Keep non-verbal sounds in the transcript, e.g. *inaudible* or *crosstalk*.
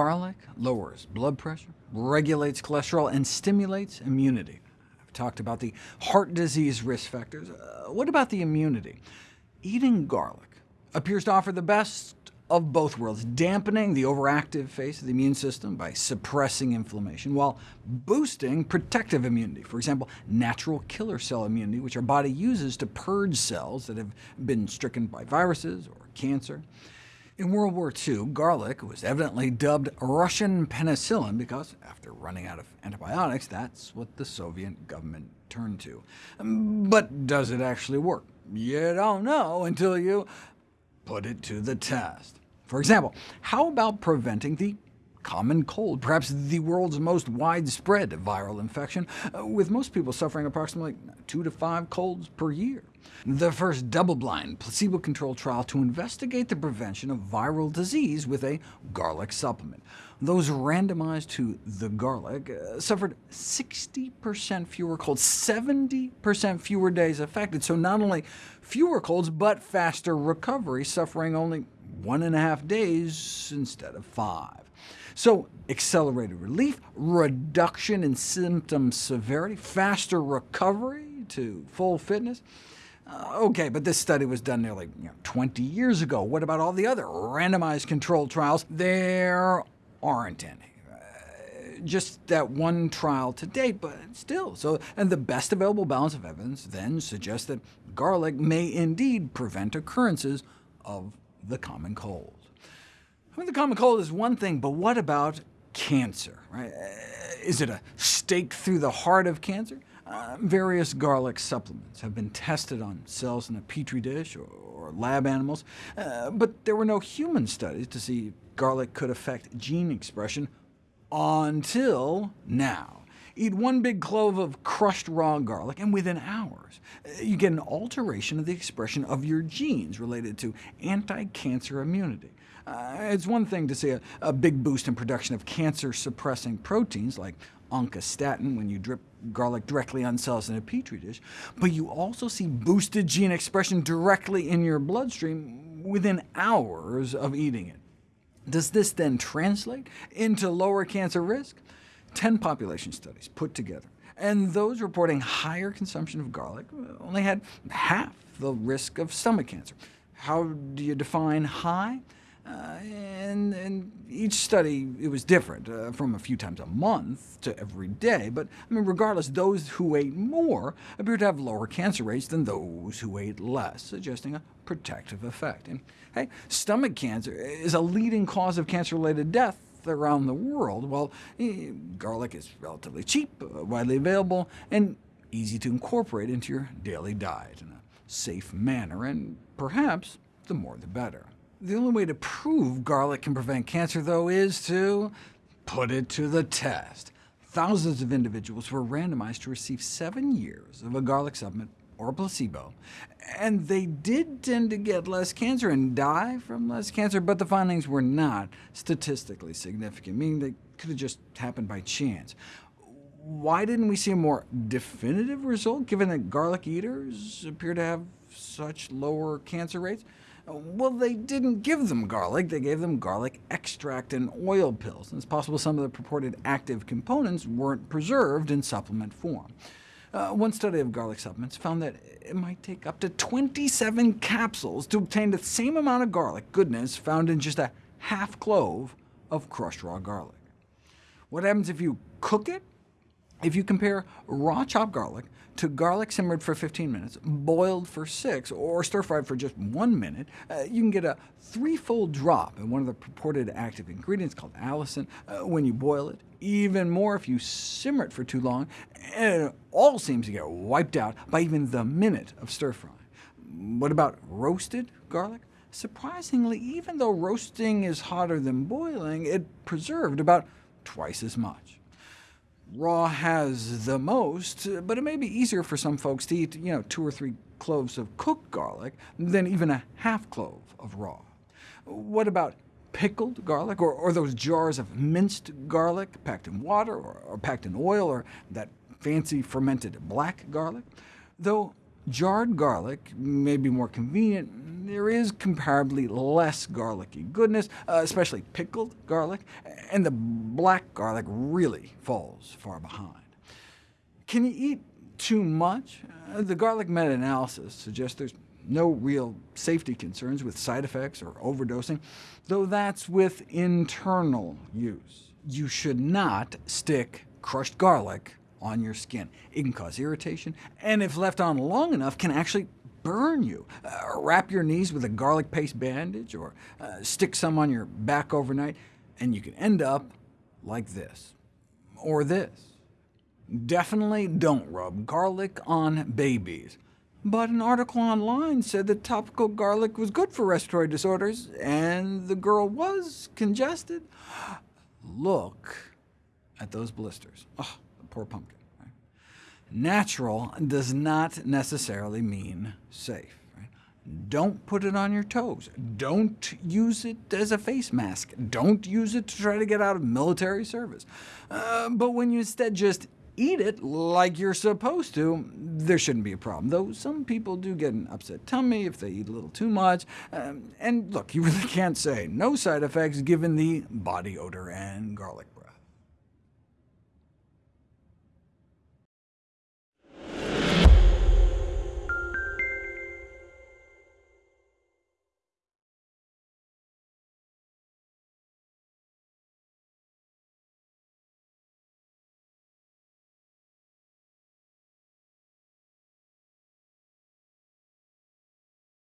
Garlic lowers blood pressure, regulates cholesterol, and stimulates immunity. I've talked about the heart disease risk factors. Uh, what about the immunity? Eating garlic appears to offer the best of both worlds, dampening the overactive phase of the immune system by suppressing inflammation, while boosting protective immunity, for example, natural killer cell immunity, which our body uses to purge cells that have been stricken by viruses or cancer. In World War II, garlic was evidently dubbed Russian penicillin because, after running out of antibiotics, that's what the Soviet government turned to. Um, but does it actually work? You don't know until you put it to the test. For example, how about preventing the common cold, perhaps the world's most widespread viral infection, uh, with most people suffering approximately two to five colds per year. The first double-blind, placebo-controlled trial to investigate the prevention of viral disease with a garlic supplement. Those randomized to the garlic uh, suffered 60% fewer colds, 70% fewer days affected, so not only fewer colds, but faster recovery, suffering only one and a half days instead of five. So accelerated relief, reduction in symptom severity, faster recovery to full fitness. Uh, OK, but this study was done nearly you know, 20 years ago. What about all the other randomized controlled trials? There aren't any uh, just that one trial to date, but still. So, and the best available balance of evidence then suggests that garlic may indeed prevent occurrences of the common cold. I mean, the common cold is one thing, but what about cancer? Right? Is it a stake through the heart of cancer? Uh, various garlic supplements have been tested on cells in a petri dish or, or lab animals, uh, but there were no human studies to see if garlic could affect gene expression until now. Eat one big clove of crushed raw garlic, and within hours uh, you get an alteration of the expression of your genes related to anti-cancer immunity. Uh, it's one thing to see a, a big boost in production of cancer-suppressing proteins like oncostatin when you drip garlic directly on cells in a petri dish, but you also see boosted gene expression directly in your bloodstream within hours of eating it. Does this then translate into lower cancer risk? 10 population studies put together, and those reporting higher consumption of garlic only had half the risk of stomach cancer. How do you define high? Uh, and, and, each study it was different, uh, from a few times a month to every day, but I mean, regardless, those who ate more appear to have lower cancer rates than those who ate less, suggesting a protective effect. And hey, stomach cancer is a leading cause of cancer-related death around the world. Well, eh, garlic is relatively cheap, uh, widely available, and easy to incorporate into your daily diet in a safe manner, and perhaps the more the better. The only way to prove garlic can prevent cancer, though, is to put it to the test. Thousands of individuals were randomized to receive seven years of a garlic supplement or a placebo, and they did tend to get less cancer and die from less cancer, but the findings were not statistically significant, meaning they could have just happened by chance. Why didn't we see a more definitive result, given that garlic eaters appear to have such lower cancer rates? Well, they didn't give them garlic, they gave them garlic extract and oil pills, and it's possible some of the purported active components weren't preserved in supplement form. Uh, one study of garlic supplements found that it might take up to 27 capsules to obtain the same amount of garlic goodness found in just a half clove of crushed raw garlic. What happens if you cook it? If you compare raw chopped garlic to garlic simmered for 15 minutes, boiled for 6, or stir-fried for just 1 minute, uh, you can get a threefold drop in one of the purported active ingredients called allicin uh, when you boil it, even more if you simmer it for too long, and it all seems to get wiped out by even the minute of stir-frying. What about roasted garlic? Surprisingly, even though roasting is hotter than boiling, it preserved about twice as much. Raw has the most, but it may be easier for some folks to eat you know, two or three cloves of cooked garlic than even a half clove of raw. What about pickled garlic, or, or those jars of minced garlic packed in water, or, or packed in oil, or that fancy fermented black garlic? Though Jarred garlic may be more convenient. There is comparably less garlicky goodness, uh, especially pickled garlic, and the black garlic really falls far behind. Can you eat too much? Uh, the garlic meta-analysis suggests there's no real safety concerns with side effects or overdosing, though that's with internal use. You should not stick crushed garlic on your skin. It can cause irritation, and if left on long enough, can actually burn you. Uh, wrap your knees with a garlic paste bandage, or uh, stick some on your back overnight, and you can end up like this, or this. Definitely don't rub garlic on babies. But an article online said that topical garlic was good for respiratory disorders, and the girl was congested. Look at those blisters. Oh, poor pumpkin. Natural does not necessarily mean safe. Don't put it on your toes. Don't use it as a face mask. Don't use it to try to get out of military service. Uh, but when you instead just eat it like you're supposed to, there shouldn't be a problem, though some people do get an upset tummy if they eat a little too much. Um, and look, you really *laughs* can't say no side effects given the body odor and garlic breath.